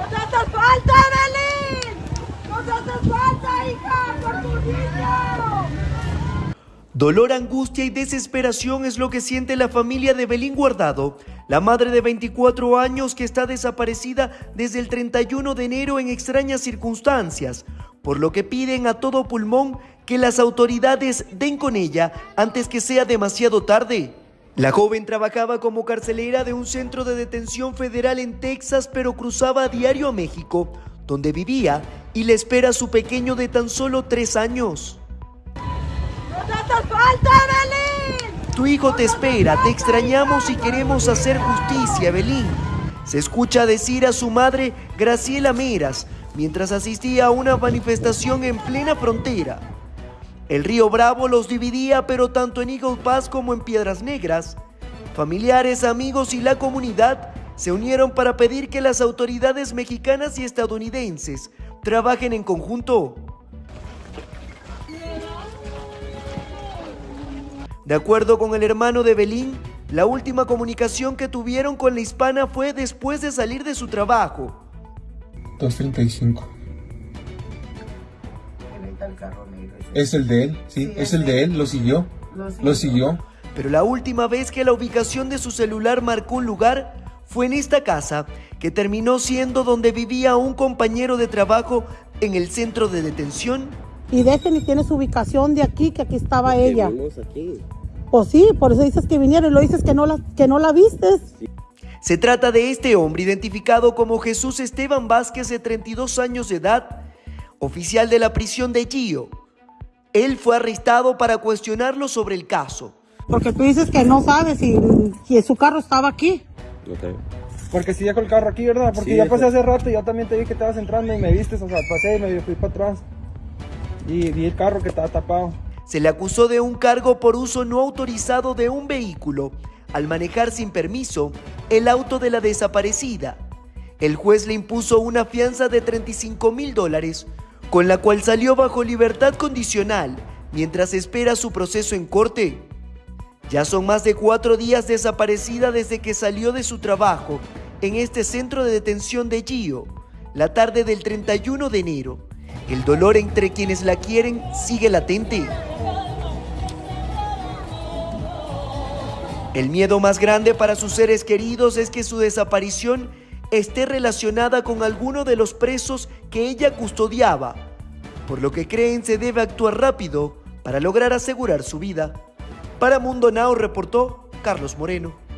¡Nos hace falta, Belín! ¡Nos hace falta, hija, por tu niño! Dolor, angustia y desesperación es lo que siente la familia de Belín Guardado, la madre de 24 años que está desaparecida desde el 31 de enero en extrañas circunstancias, por lo que piden a todo pulmón que las autoridades den con ella antes que sea demasiado tarde. La joven trabajaba como carcelera de un centro de detención federal en Texas, pero cruzaba a diario a México, donde vivía y le espera a su pequeño de tan solo tres años. ¡Nos hace falta! Tu hijo te espera, te extrañamos y queremos hacer justicia, Belín. Se escucha decir a su madre, Graciela Meras, mientras asistía a una manifestación en plena frontera. El río Bravo los dividía, pero tanto en Eagle Pass como en Piedras Negras, familiares, amigos y la comunidad se unieron para pedir que las autoridades mexicanas y estadounidenses trabajen en conjunto. De acuerdo con el hermano de Belín, la última comunicación que tuvieron con la hispana fue después de salir de su trabajo. 235. Es el de él, sí, es el de él, lo siguió. Lo siguió. Pero la última vez que la ubicación de su celular marcó un lugar fue en esta casa, que terminó siendo donde vivía un compañero de trabajo en el centro de detención. Y de este ni tiene su ubicación de aquí, que aquí estaba ella. aquí. Pues sí, por eso dices que vinieron y lo dices que no la, que no la vistes. Se trata de este hombre identificado como Jesús Esteban Vázquez de 32 años de edad, oficial de la prisión de Gio. Él fue arrestado para cuestionarlo sobre el caso. Porque tú dices que no sabes si, si su carro estaba aquí. Ok. Porque si dejo el carro aquí, ¿verdad? Porque Sí, ya pasé hace rato y yo también te vi que estabas entrando y me viste, o sea, pasé y me fui para atrás. Y vi el carro que estaba tapado. Se le acusó de un cargo por uso no autorizado de un vehículo al manejar sin permiso el auto de la desaparecida. El juez le impuso una fianza de 35 mil dólares, con la cual salió bajo libertad condicional mientras espera su proceso en corte. Ya son más de cuatro días desaparecida desde que salió de su trabajo en este centro de detención de Gio, la tarde del 31 de enero. El dolor entre quienes la quieren sigue latente. El miedo más grande para sus seres queridos es que su desaparición esté relacionada con alguno de los presos que ella custodiaba, por lo que creen se debe actuar rápido para lograr asegurar su vida. Para Mundo Now reportó Carlos Moreno.